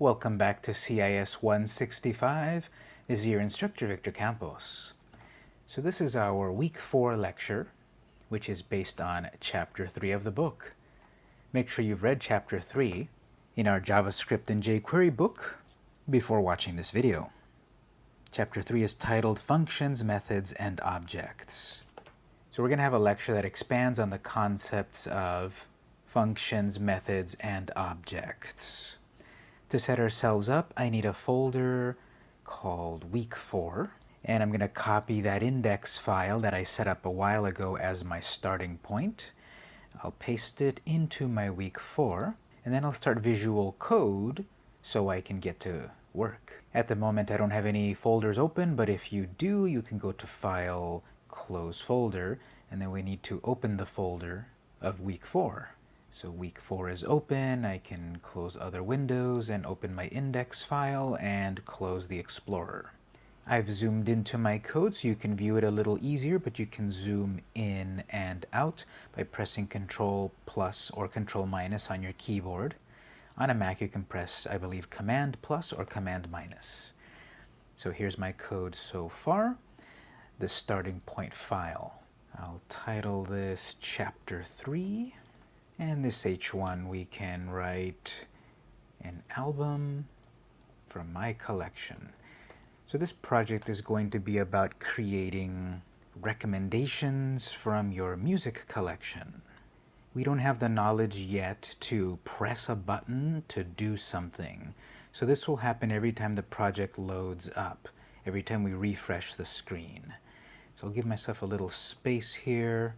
Welcome back to CIS 165. This is your instructor, Victor Campos. So this is our week four lecture, which is based on chapter three of the book. Make sure you've read chapter three in our JavaScript and jQuery book before watching this video. Chapter three is titled Functions, Methods, and Objects. So we're going to have a lecture that expands on the concepts of functions, methods, and objects. To set ourselves up, I need a folder called week 4, and I'm going to copy that index file that I set up a while ago as my starting point. I'll paste it into my week 4, and then I'll start Visual Code so I can get to work. At the moment I don't have any folders open, but if you do, you can go to File, Close Folder, and then we need to open the folder of week 4. So week 4 is open, I can close other windows and open my index file and close the Explorer. I've zoomed into my code so you can view it a little easier, but you can zoom in and out by pressing Control plus or Control minus on your keyboard. On a Mac you can press, I believe, Command plus or Command minus. So here's my code so far, the starting point file. I'll title this Chapter 3. And this H1 we can write an album from my collection. So this project is going to be about creating recommendations from your music collection. We don't have the knowledge yet to press a button to do something. So this will happen every time the project loads up, every time we refresh the screen. So I'll give myself a little space here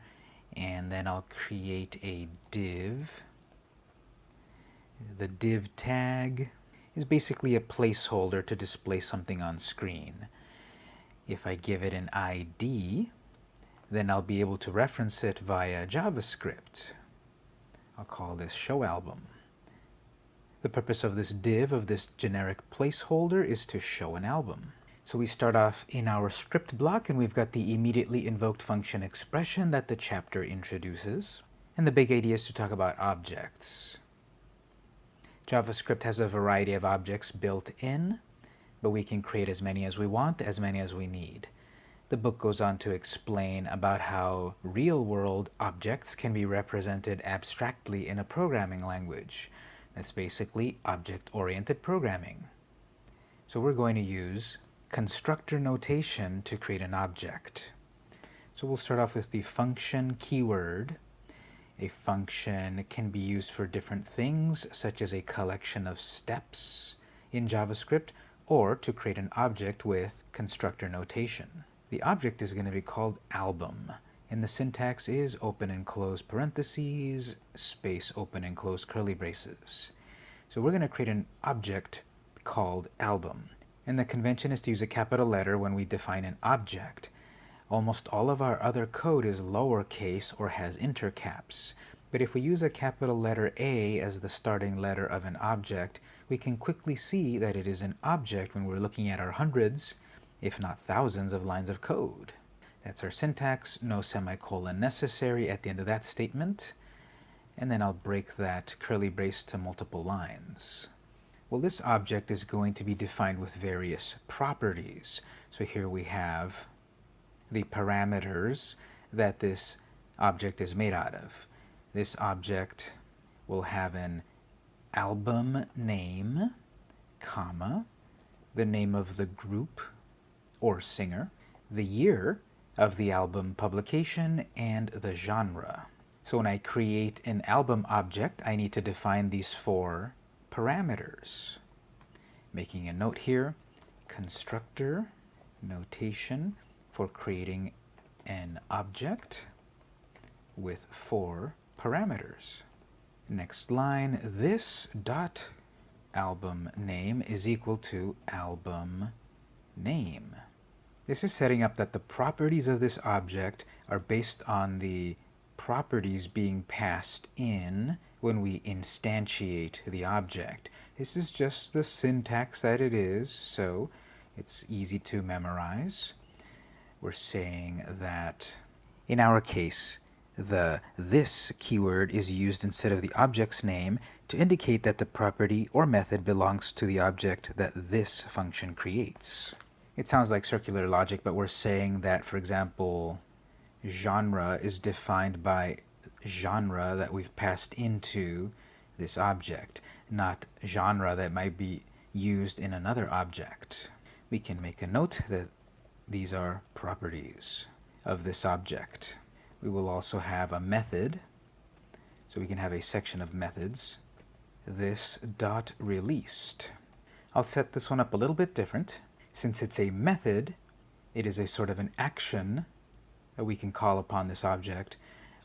and then I'll create a div. The div tag is basically a placeholder to display something on screen. If I give it an ID, then I'll be able to reference it via JavaScript. I'll call this show album. The purpose of this div, of this generic placeholder, is to show an album. So we start off in our script block and we've got the immediately invoked function expression that the chapter introduces. And the big idea is to talk about objects. JavaScript has a variety of objects built in, but we can create as many as we want, as many as we need. The book goes on to explain about how real-world objects can be represented abstractly in a programming language. That's basically object-oriented programming. So we're going to use constructor notation to create an object. So we'll start off with the function keyword. A function can be used for different things, such as a collection of steps in JavaScript, or to create an object with constructor notation. The object is going to be called album, and the syntax is open and close parentheses, space open and close curly braces. So we're going to create an object called album. And the convention is to use a capital letter when we define an object. Almost all of our other code is lowercase or has intercaps. But if we use a capital letter A as the starting letter of an object, we can quickly see that it is an object when we're looking at our hundreds, if not thousands, of lines of code. That's our syntax, no semicolon necessary at the end of that statement. And then I'll break that curly brace to multiple lines. Well, this object is going to be defined with various properties. So here we have the parameters that this object is made out of. This object will have an album name, comma, the name of the group or singer, the year of the album publication, and the genre. So when I create an album object, I need to define these four parameters. Making a note here, constructor notation for creating an object with four parameters. Next line, this dot album name is equal to album name. This is setting up that the properties of this object are based on the properties being passed in when we instantiate the object. This is just the syntax that it is, so it's easy to memorize. We're saying that in our case, the this keyword is used instead of the object's name to indicate that the property or method belongs to the object that this function creates. It sounds like circular logic, but we're saying that, for example, genre is defined by genre that we've passed into this object, not genre that might be used in another object. We can make a note that these are properties of this object. We will also have a method, so we can have a section of methods. This dot released. I'll set this one up a little bit different. Since it's a method, it is a sort of an action that we can call upon this object.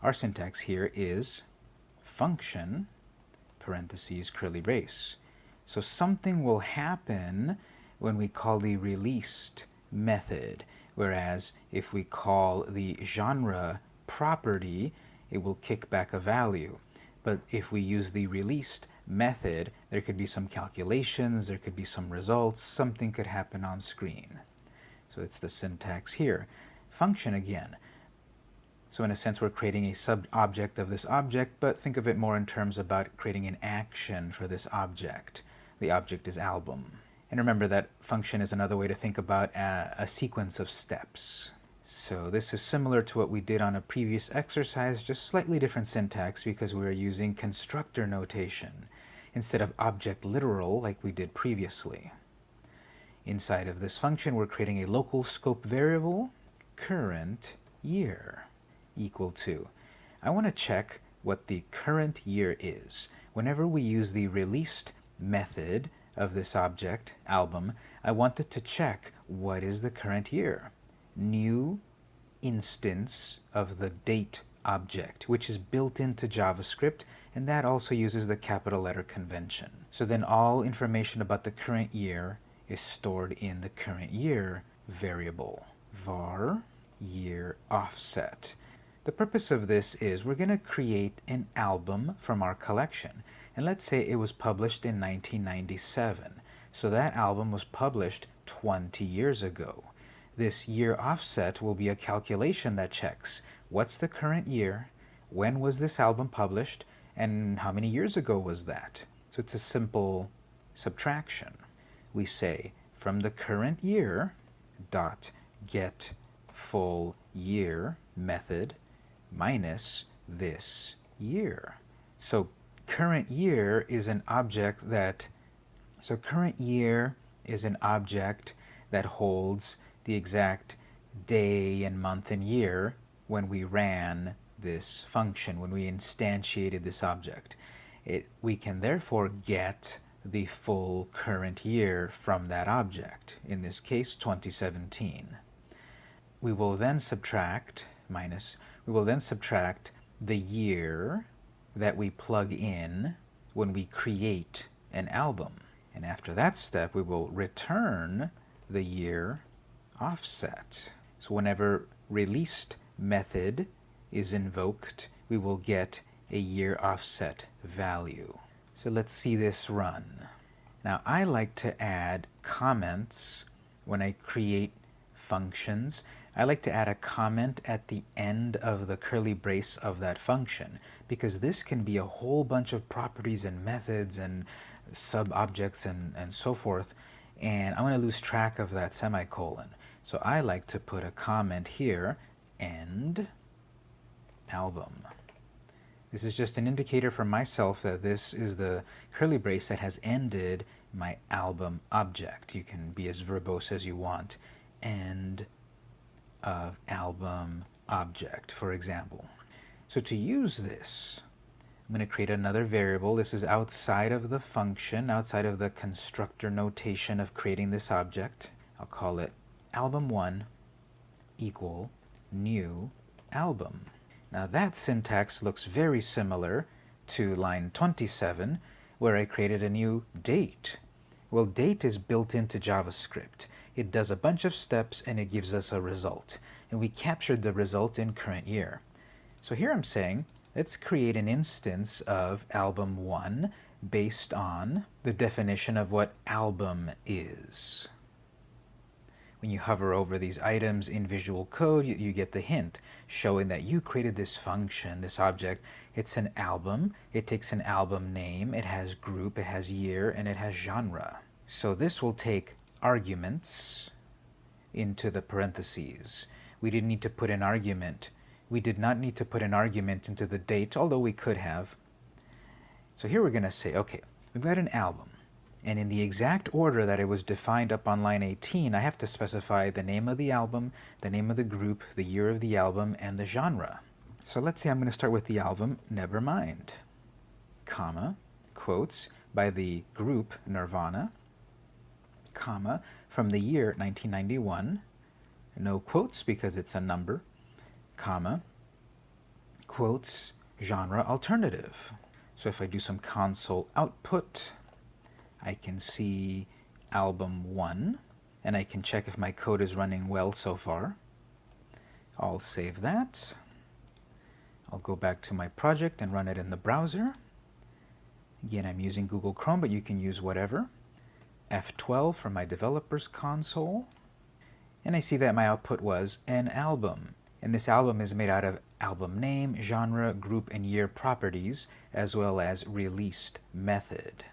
Our syntax here is function, parentheses, curly brace. So something will happen when we call the released method, whereas if we call the genre property, it will kick back a value. But if we use the released method, there could be some calculations, there could be some results, something could happen on screen. So it's the syntax here. Function again. So in a sense, we're creating a sub-object of this object, but think of it more in terms about creating an action for this object. The object is album. And remember that function is another way to think about a, a sequence of steps. So this is similar to what we did on a previous exercise, just slightly different syntax because we are using constructor notation instead of object literal like we did previously. Inside of this function, we're creating a local scope variable, current year, equal to. I want to check what the current year is. Whenever we use the released method of this object, album, I want it to check what is the current year. New instance of the date object, which is built into JavaScript, and that also uses the capital letter convention. So then all information about the current year is stored in the current year variable, var year offset. The purpose of this is we're going to create an album from our collection. And let's say it was published in 1997. So that album was published 20 years ago. This year offset will be a calculation that checks what's the current year, when was this album published, and how many years ago was that. So it's a simple subtraction. We say from the current year dot get full year method minus this year. So current year is an object that, so current year is an object that holds the exact day and month and year when we ran this function, when we instantiated this object. It, we can therefore get the full current year from that object, in this case 2017. We will then subtract, minus, we will then subtract the year that we plug in when we create an album. And after that step, we will return the year offset. So whenever released method is invoked, we will get a year offset value. So let's see this run. Now I like to add comments when I create functions. I like to add a comment at the end of the curly brace of that function because this can be a whole bunch of properties and methods and sub-objects and, and so forth and I'm going to lose track of that semicolon. So I like to put a comment here, end album. This is just an indicator for myself that this is the curly brace that has ended my album object. You can be as verbose as you want. End of album object, for example. So to use this, I'm going to create another variable. This is outside of the function, outside of the constructor notation of creating this object. I'll call it album1 equal new album. Now that syntax looks very similar to line 27 where I created a new date. Well, date is built into JavaScript. It does a bunch of steps and it gives us a result. And we captured the result in current year. So here I'm saying, let's create an instance of album1 based on the definition of what album is. When you hover over these items in Visual Code, you, you get the hint showing that you created this function, this object. It's an album. It takes an album name. It has group, it has year, and it has genre. So this will take arguments into the parentheses. We didn't need to put an argument. We did not need to put an argument into the date, although we could have. So here we're going to say, okay, we've got an album. And in the exact order that it was defined up on line 18, I have to specify the name of the album, the name of the group, the year of the album, and the genre. So let's say I'm going to start with the album Nevermind, comma, quotes, by the group Nirvana, comma, from the year 1991, no quotes because it's a number, comma, quotes, genre alternative. So if I do some console output, I can see album 1, and I can check if my code is running well so far. I'll save that. I'll go back to my project and run it in the browser. Again, I'm using Google Chrome, but you can use whatever. F12 for my developer's console. And I see that my output was an album. And this album is made out of album name, genre, group, and year properties, as well as released method.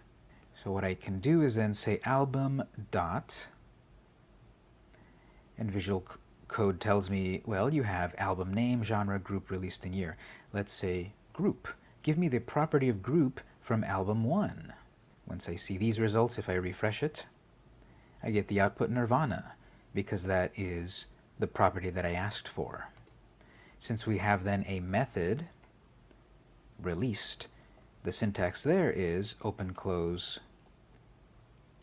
So what I can do is then say album dot, and Visual Code tells me, well, you have album name, genre, group, released, and year. Let's say group. Give me the property of group from album 1. Once I see these results, if I refresh it, I get the output nirvana, because that is the property that I asked for. Since we have then a method released, the syntax there is open close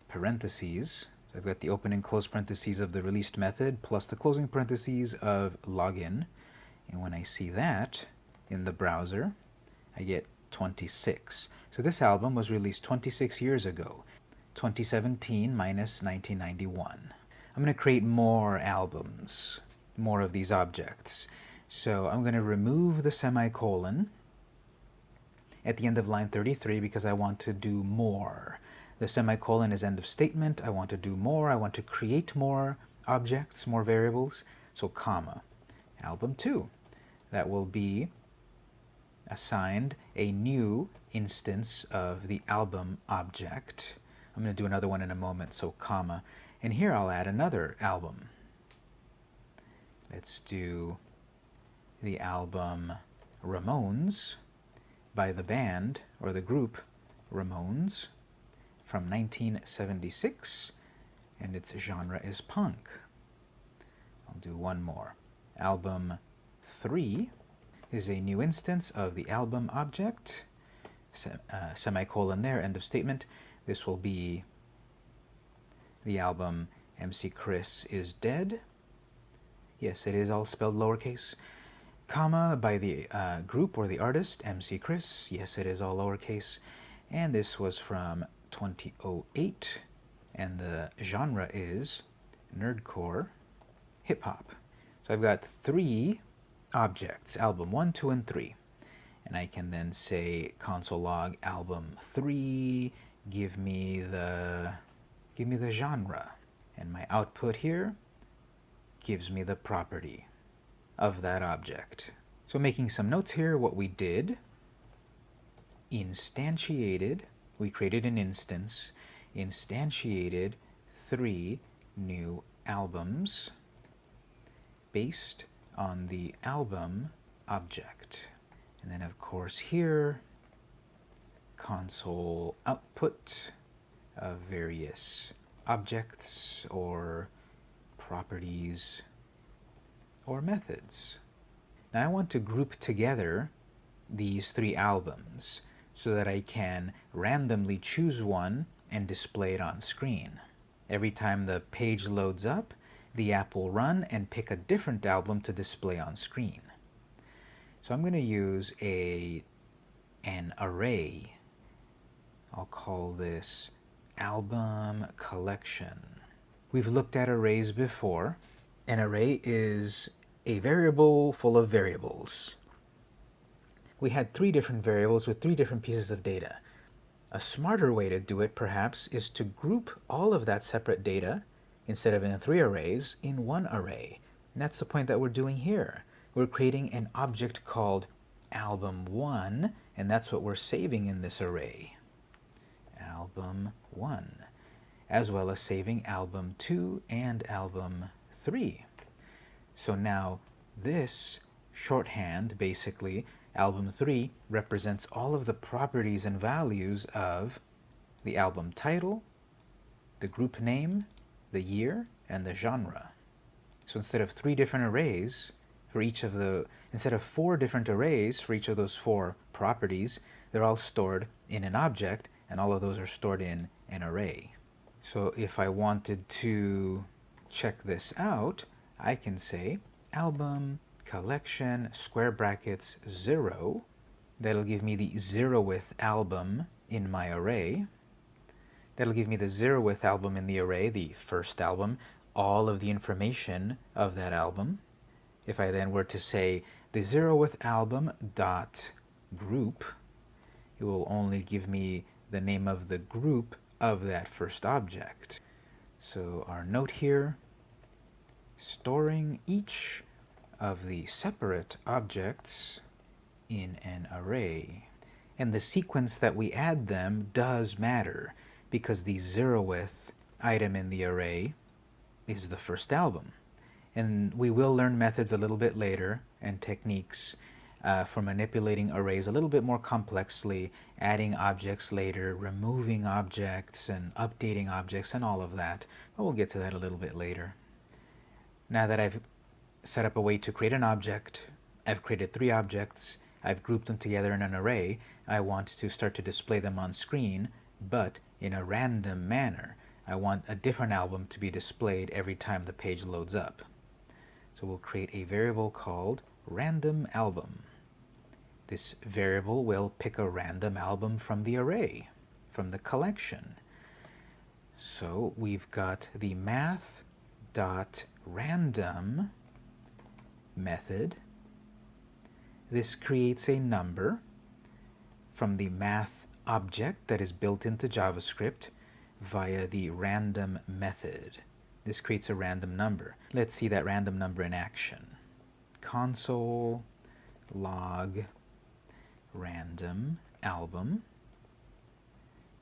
parentheses. So I've got the open and close parentheses of the released method plus the closing parentheses of login. And when I see that in the browser, I get 26. So this album was released 26 years ago, 2017 minus 1991. I'm going to create more albums, more of these objects. So I'm going to remove the semicolon at the end of line 33 because I want to do more. The semicolon is end of statement. I want to do more. I want to create more objects, more variables. So comma, album 2. That will be assigned a new instance of the album object. I'm going to do another one in a moment, so comma. And here I'll add another album. Let's do the album Ramones by the band or the group Ramones from 1976 and its genre is punk. I'll do one more. Album 3 is a new instance of the album object, uh, semicolon there, end of statement. This will be the album MC Chris is Dead. Yes, it is all spelled lowercase comma by the uh, group or the artist, MC Chris. Yes, it is all lowercase. And this was from 2008. And the genre is nerdcore hip-hop. So I've got three objects, album 1, 2, and 3. And I can then say console log album 3, give me the give me the genre. And my output here gives me the property of that object. So making some notes here, what we did, instantiated, we created an instance, instantiated three new albums based on the album object. And then of course here, console output of various objects or properties or methods. Now I want to group together these three albums so that I can randomly choose one and display it on screen. Every time the page loads up, the app will run and pick a different album to display on screen. So I'm going to use a an array. I'll call this album collection. We've looked at arrays before, an array is a variable full of variables. We had three different variables with three different pieces of data. A smarter way to do it, perhaps, is to group all of that separate data instead of in three arrays, in one array. And that's the point that we're doing here. We're creating an object called album1, and that's what we're saving in this array. Album1, as well as saving album2 and album3. So now this shorthand, basically, album 3 represents all of the properties and values of the album title, the group name, the year, and the genre. So instead of three different arrays for each of the, instead of four different arrays for each of those four properties, they're all stored in an object, and all of those are stored in an array. So if I wanted to check this out, I can say album collection square brackets 0. That'll give me the zeroth album in my array. That'll give me the zeroth album in the array, the first album, all of the information of that album. If I then were to say the zeroth album dot group, it will only give me the name of the group of that first object. So our note here, storing each of the separate objects in an array. And the sequence that we add them does matter because the zeroth item in the array is the first album. And we will learn methods a little bit later and techniques uh, for manipulating arrays a little bit more complexly, adding objects later, removing objects and updating objects and all of that. But we'll get to that a little bit later. Now that I've set up a way to create an object, I've created three objects, I've grouped them together in an array, I want to start to display them on screen, but in a random manner. I want a different album to be displayed every time the page loads up. So we'll create a variable called random album. This variable will pick a random album from the array, from the collection. So we've got the math.random method. This creates a number from the math object that is built into JavaScript via the random method. This creates a random number. Let's see that random number in action. Console log random album.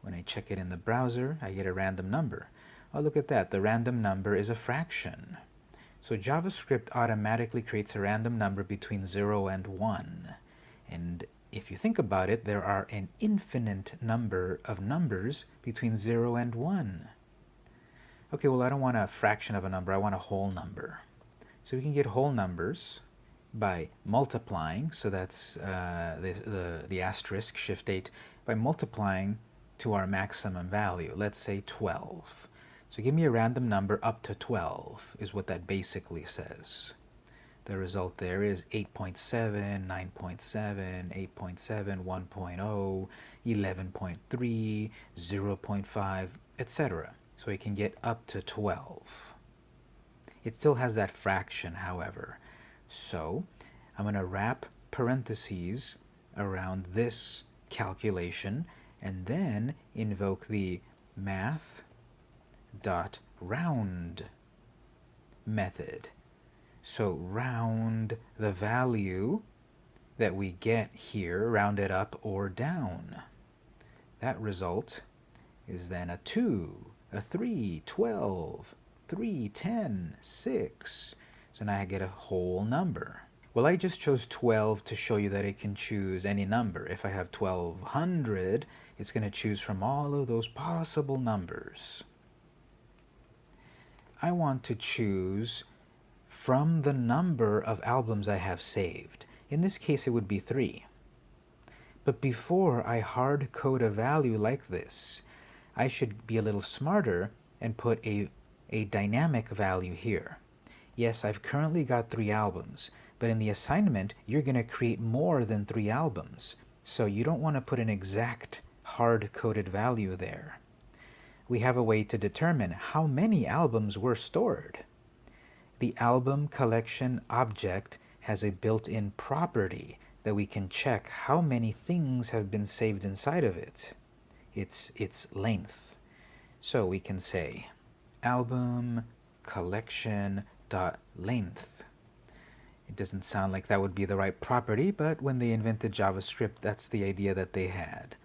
When I check it in the browser, I get a random number. Oh, look at that. The random number is a fraction. So JavaScript automatically creates a random number between 0 and 1. And if you think about it, there are an infinite number of numbers between 0 and 1. Okay, well, I don't want a fraction of a number. I want a whole number. So we can get whole numbers by multiplying, so that's uh, the, the, the asterisk, shift 8, by multiplying to our maximum value, let's say 12. So give me a random number up to 12 is what that basically says. The result there is 8.7, 9.7, 8.7, 1.0, 11.3, 0.5, etc. So it can get up to 12. It still has that fraction, however. So I'm going to wrap parentheses around this calculation and then invoke the math dot round method so round the value that we get here, round it up or down. That result is then a 2, a 3, 12, 3, 10, 6. So now I get a whole number. Well, I just chose 12 to show you that it can choose any number. If I have 1200, it's going to choose from all of those possible numbers. I want to choose from the number of albums I have saved. In this case, it would be 3. But before I hard code a value like this, I should be a little smarter and put a, a dynamic value here. Yes, I've currently got three albums, but in the assignment, you're going to create more than three albums. So you don't want to put an exact hard-coded value there. We have a way to determine how many albums were stored. The album collection object has a built-in property that we can check how many things have been saved inside of it. It's its length. So we can say album collection dot length. It doesn't sound like that would be the right property, but when they invented JavaScript, that's the idea that they had.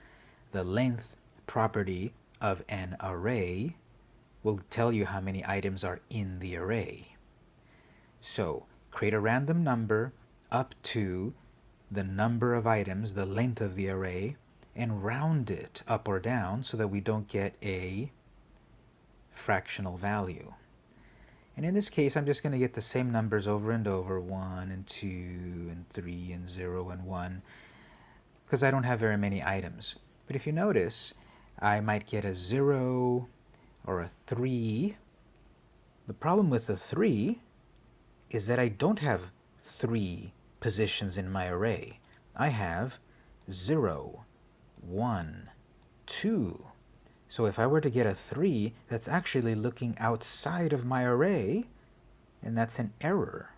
The length property of an array will tell you how many items are in the array. So create a random number up to the number of items, the length of the array, and round it up or down so that we don't get a fractional value. And in this case, I'm just going to get the same numbers over and over, 1 and 2 and 3 and 0 and 1, because I don't have very many items. But if you notice, I might get a 0 or a 3. The problem with the 3 is that I don't have 3 positions in my array. I have 0, 1, 2. So if I were to get a 3, that's actually looking outside of my array, and that's an error.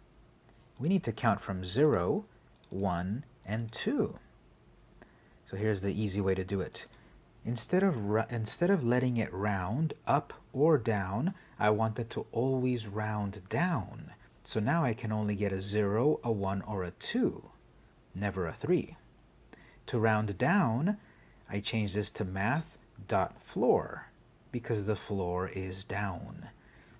We need to count from 0, 1, and 2. So here's the easy way to do it. Instead of, instead of letting it round up or down, I want it to always round down. So now I can only get a 0, a 1, or a 2, never a 3. To round down, I change this to math.floor because the floor is down.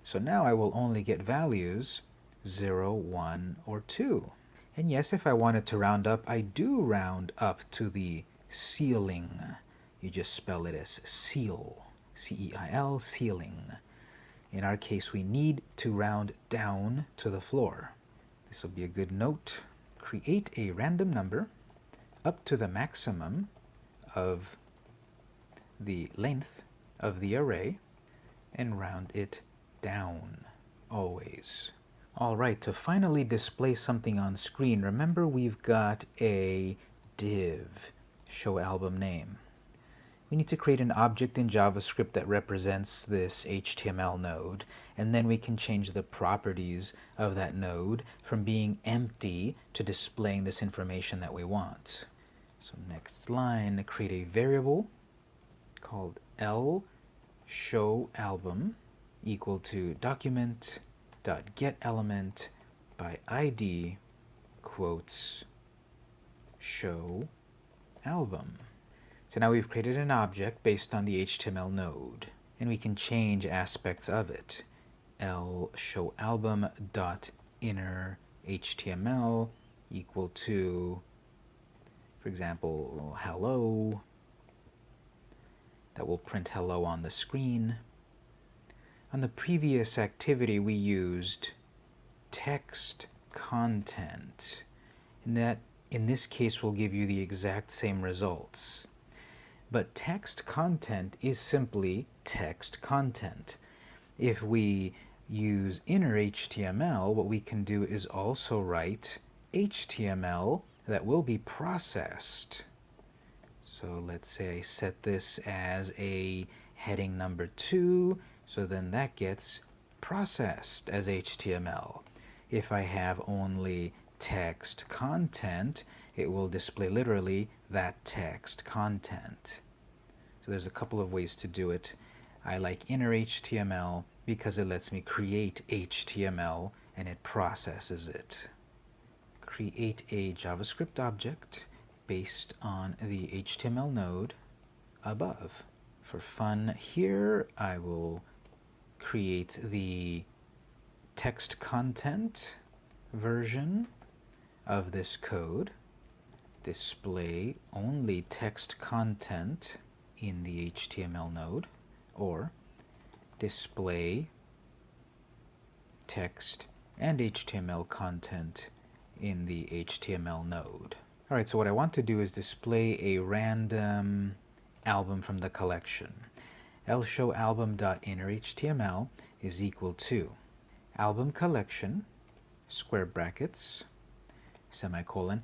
So now I will only get values 0, 1, or 2. And yes, if I wanted to round up, I do round up to the ceiling. You just spell it as ceil, C-E-I-L, ceiling. In our case, we need to round down to the floor. This will be a good note. Create a random number up to the maximum of the length of the array and round it down always. Alright, to finally display something on screen, remember we've got a div, show album name. We need to create an object in JavaScript that represents this HTML node, and then we can change the properties of that node from being empty to displaying this information that we want. So next line, create a variable called L show album equal to document dot get element by ID quotes show album. So now we've created an object based on the HTML node, and we can change aspects of it. L show album dot inner HTML equal to, for example, hello. That will print hello on the screen. On the previous activity, we used text content, and that in this case will give you the exact same results. But text content is simply text content. If we use inner HTML, what we can do is also write HTML that will be processed. So let's say I set this as a heading number 2, so then that gets processed as HTML. If I have only text content, it will display literally that text content. So there's a couple of ways to do it. I like inner HTML because it lets me create HTML and it processes it. Create a JavaScript object based on the HTML node above. For fun here, I will create the text content version of this code display only text content in the HTML node or display text and HTML content in the HTML node. Alright, so what I want to do is display a random album from the collection. lshowalbum.innerHTML is equal to album collection, square brackets, semicolon,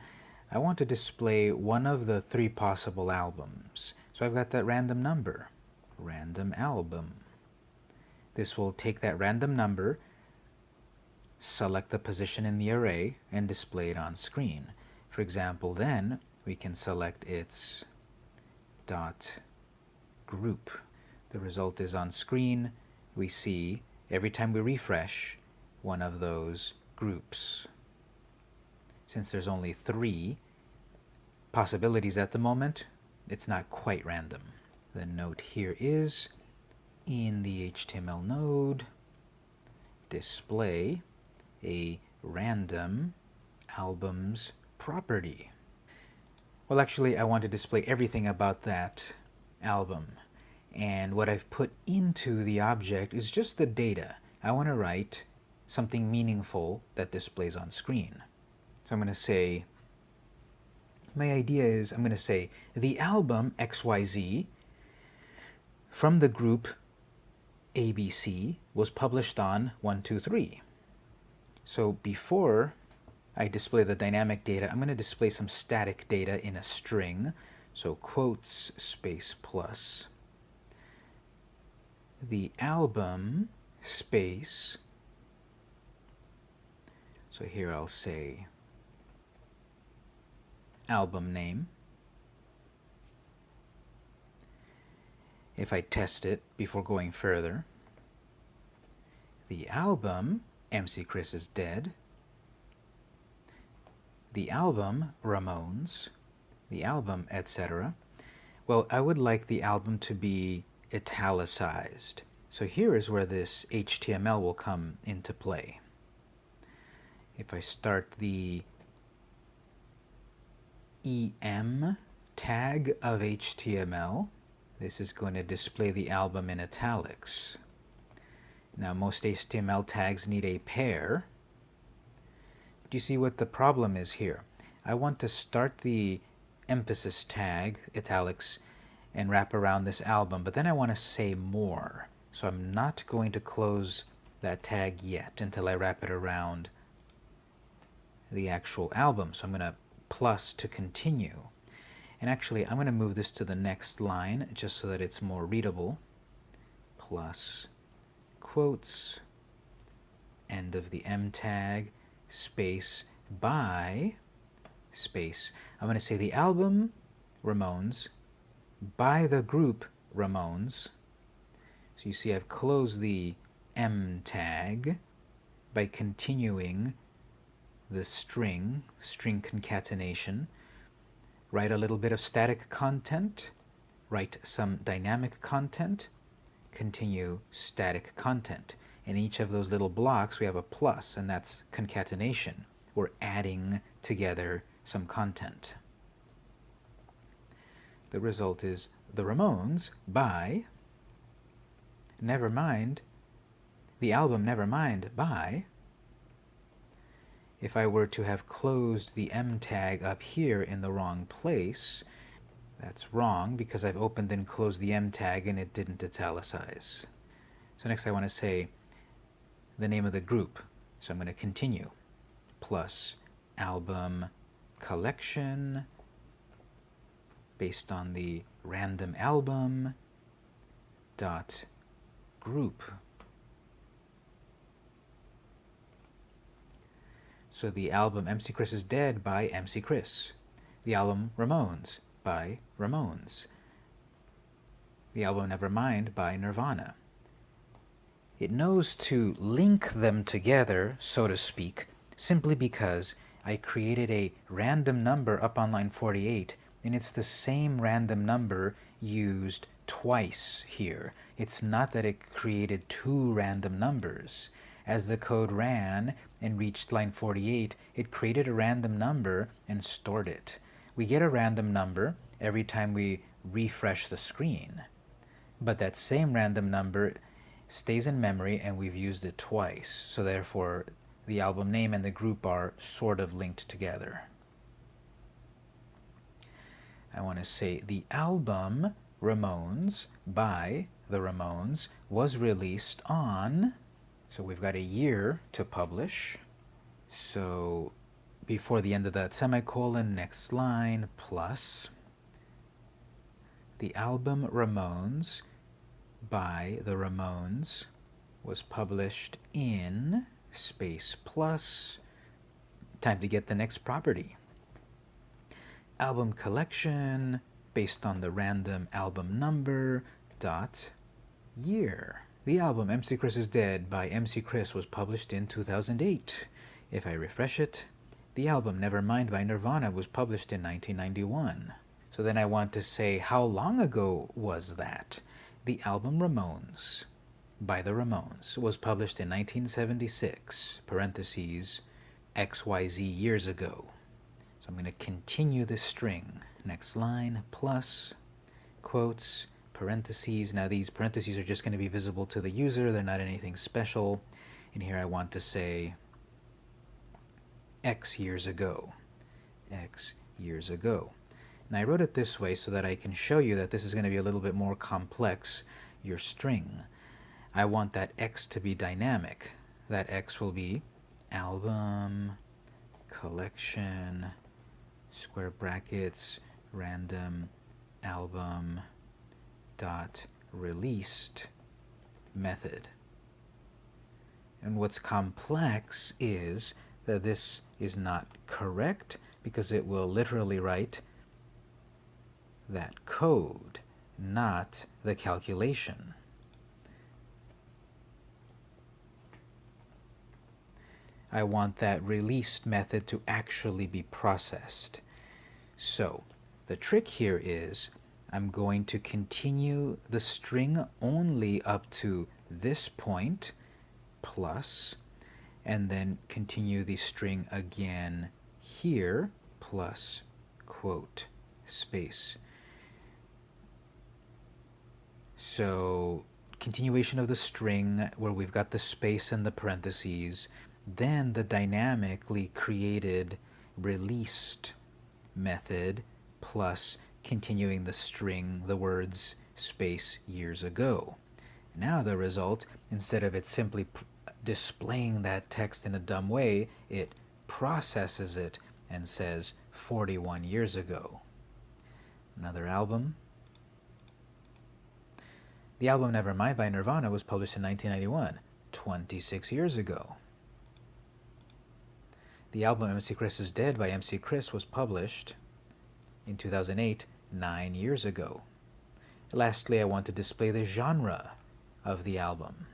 I want to display one of the three possible albums. So I've got that random number, random album. This will take that random number, select the position in the array, and display it on screen. For example, then we can select its dot group. The result is on screen we see every time we refresh one of those groups. Since there's only three possibilities at the moment, it's not quite random. The note here is in the HTML node, display a random albums property. Well, actually, I want to display everything about that album. And what I've put into the object is just the data. I want to write something meaningful that displays on screen. So I'm going to say, my idea is I'm going to say the album XYZ from the group ABC was published on 123. So before I display the dynamic data, I'm going to display some static data in a string. So quotes space plus the album space. So here I'll say album name. If I test it before going further, the album MC Chris is Dead, the album Ramones, the album etc. Well, I would like the album to be italicized. So here is where this HTML will come into play. If I start the EM tag of HTML, this is going to display the album in italics. Now most HTML tags need a pair. Do you see what the problem is here? I want to start the emphasis tag, italics, and wrap around this album, but then I want to say more. So I'm not going to close that tag yet until I wrap it around the actual album. So I'm going to plus to continue. And actually, I'm going to move this to the next line just so that it's more readable. Plus quotes, end of the EM tag, space, by, space. I'm going to say the album, Ramones, by the group Ramones. So you see I've closed the EM tag by continuing the string, string concatenation, write a little bit of static content, write some dynamic content, continue static content. In each of those little blocks we have a plus, and that's concatenation. We're adding together some content. The result is The Ramones by Nevermind, the album Nevermind by if I were to have closed the EM tag up here in the wrong place, that's wrong because I've opened and closed the EM tag and it didn't italicize. So next I want to say the name of the group. So I'm going to continue. Plus album collection based on the random album dot group So the album MC Chris is Dead by MC Chris. The album Ramones by Ramones. The album Nevermind by Nirvana. It knows to link them together, so to speak, simply because I created a random number up on line 48, and it's the same random number used twice here. It's not that it created two random numbers. As the code ran and reached line 48, it created a random number and stored it. We get a random number every time we refresh the screen. But that same random number stays in memory and we've used it twice. So therefore, the album name and the group are sort of linked together. I want to say the album Ramones by the Ramones was released on so we've got a year to publish. So before the end of that semicolon, next line, plus the album Ramones by the Ramones was published in space plus time to get the next property. Album collection based on the random album number dot year. The album MC Chris is Dead by MC Chris was published in 2008. If I refresh it, the album Nevermind by Nirvana was published in 1991. So then I want to say, how long ago was that? The album Ramones by the Ramones was published in 1976, parentheses, XYZ years ago. So I'm going to continue this string. Next line, plus, quotes, parentheses. Now these parentheses are just going to be visible to the user. They're not anything special. And here I want to say X years ago. X years ago. And I wrote it this way so that I can show you that this is going to be a little bit more complex, your string. I want that X to be dynamic. That X will be album, collection, square brackets, random album, dot released method. And what's complex is that this is not correct because it will literally write that code, not the calculation. I want that released method to actually be processed. So the trick here is I'm going to continue the string only up to this point plus and then continue the string again here plus quote space. So continuation of the string where we've got the space and the parentheses, then the dynamically created released method plus continuing the string, the words space years ago. Now the result, instead of it simply displaying that text in a dumb way, it processes it and says 41 years ago. Another album. The album Nevermind by Nirvana was published in 1991, 26 years ago. The album MC Chris is Dead by MC Chris was published in 2008, nine years ago. Lastly, I want to display the genre of the album.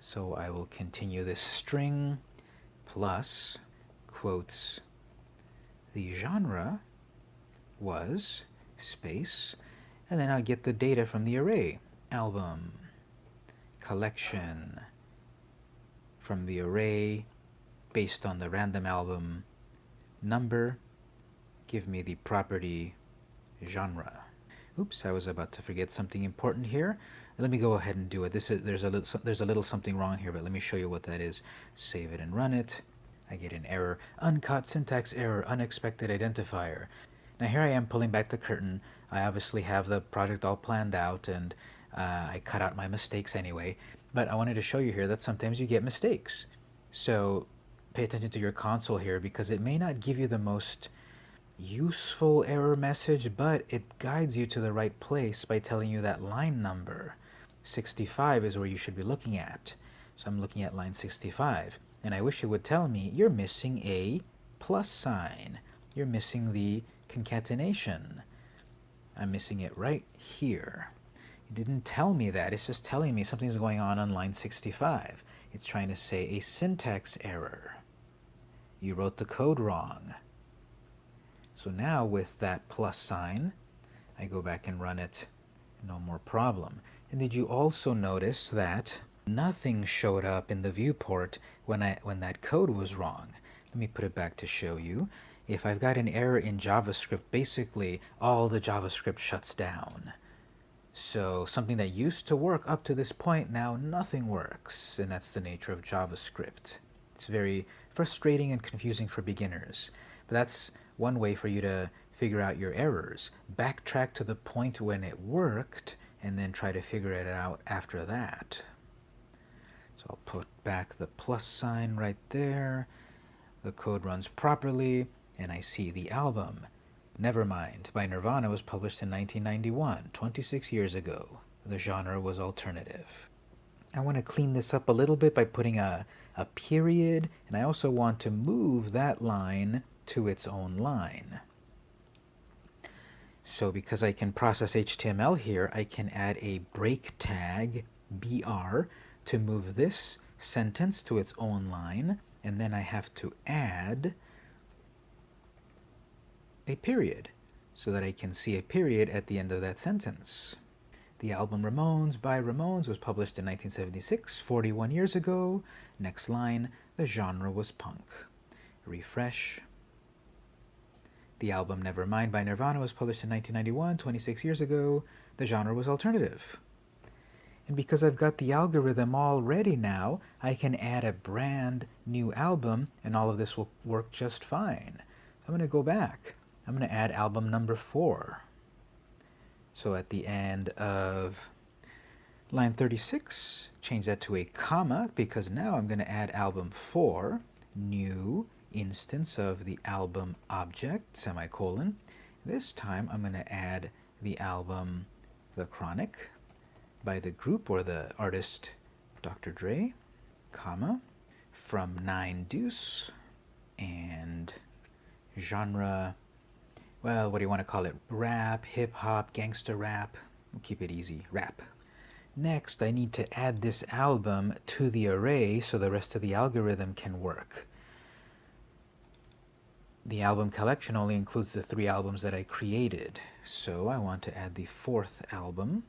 So I will continue this string plus quotes the genre was space and then I'll get the data from the array album collection from the array based on the random album number give me the property genre. Oops, I was about to forget something important here. Let me go ahead and do it. This is, there's, a little, there's a little something wrong here, but let me show you what that is. Save it and run it. I get an error. Uncaught syntax error, unexpected identifier. Now here I am pulling back the curtain. I obviously have the project all planned out and uh, I cut out my mistakes anyway. But I wanted to show you here that sometimes you get mistakes. So pay attention to your console here because it may not give you the most useful error message, but it guides you to the right place by telling you that line number 65 is where you should be looking at. So I'm looking at line 65, and I wish it would tell me you're missing a plus sign. You're missing the concatenation. I'm missing it right here. It didn't tell me that. It's just telling me something's going on on line 65. It's trying to say a syntax error. You wrote the code wrong. So now with that plus sign, I go back and run it, no more problem. And did you also notice that nothing showed up in the viewport when, I, when that code was wrong? Let me put it back to show you. If I've got an error in JavaScript, basically all the JavaScript shuts down. So something that used to work up to this point, now nothing works. And that's the nature of JavaScript. It's very frustrating and confusing for beginners. But that's one way for you to figure out your errors. Backtrack to the point when it worked and then try to figure it out after that. So I'll put back the plus sign right there. The code runs properly and I see the album. Nevermind by Nirvana was published in 1991, 26 years ago. The genre was alternative. I want to clean this up a little bit by putting a, a period, and I also want to move that line to its own line. So because I can process HTML here, I can add a break tag, BR, to move this sentence to its own line, and then I have to add a period so that I can see a period at the end of that sentence. The album Ramones by Ramones was published in 1976, 41 years ago. Next line, the genre was punk. Refresh. The album Nevermind by Nirvana was published in 1991, 26 years ago. The genre was alternative. And because I've got the algorithm all ready now, I can add a brand new album and all of this will work just fine. I'm going to go back. I'm going to add album number four. So at the end of line 36, change that to a comma because now I'm going to add album 4, new instance of the album object, semicolon. This time I'm going to add the album The Chronic by the group or the artist Dr. Dre, comma, from 9 Deuce, and genre well, what do you want to call it? Rap, hip-hop, gangster rap. We'll keep it easy. Rap. Next, I need to add this album to the array so the rest of the algorithm can work. The album collection only includes the three albums that I created, so I want to add the fourth album.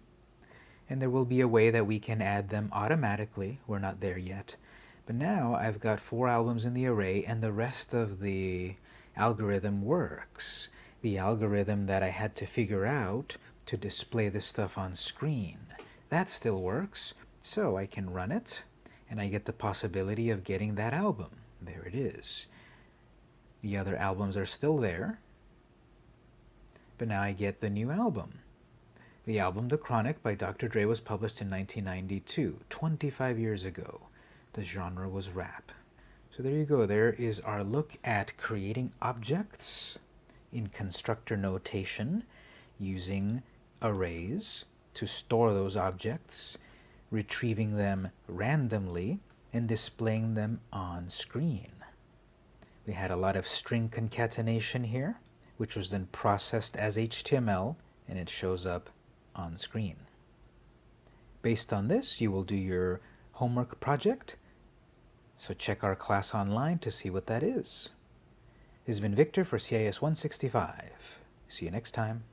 And there will be a way that we can add them automatically. We're not there yet. But now I've got four albums in the array and the rest of the algorithm works the algorithm that I had to figure out to display this stuff on screen. That still works, so I can run it, and I get the possibility of getting that album. There it is. The other albums are still there, but now I get the new album. The album The Chronic by Dr. Dre was published in 1992, 25 years ago. The genre was rap. So there you go. There is our look at creating objects in constructor notation using arrays to store those objects, retrieving them randomly, and displaying them on screen. We had a lot of string concatenation here, which was then processed as HTML, and it shows up on screen. Based on this, you will do your homework project, so check our class online to see what that is. This has been Victor for CIS 165. See you next time.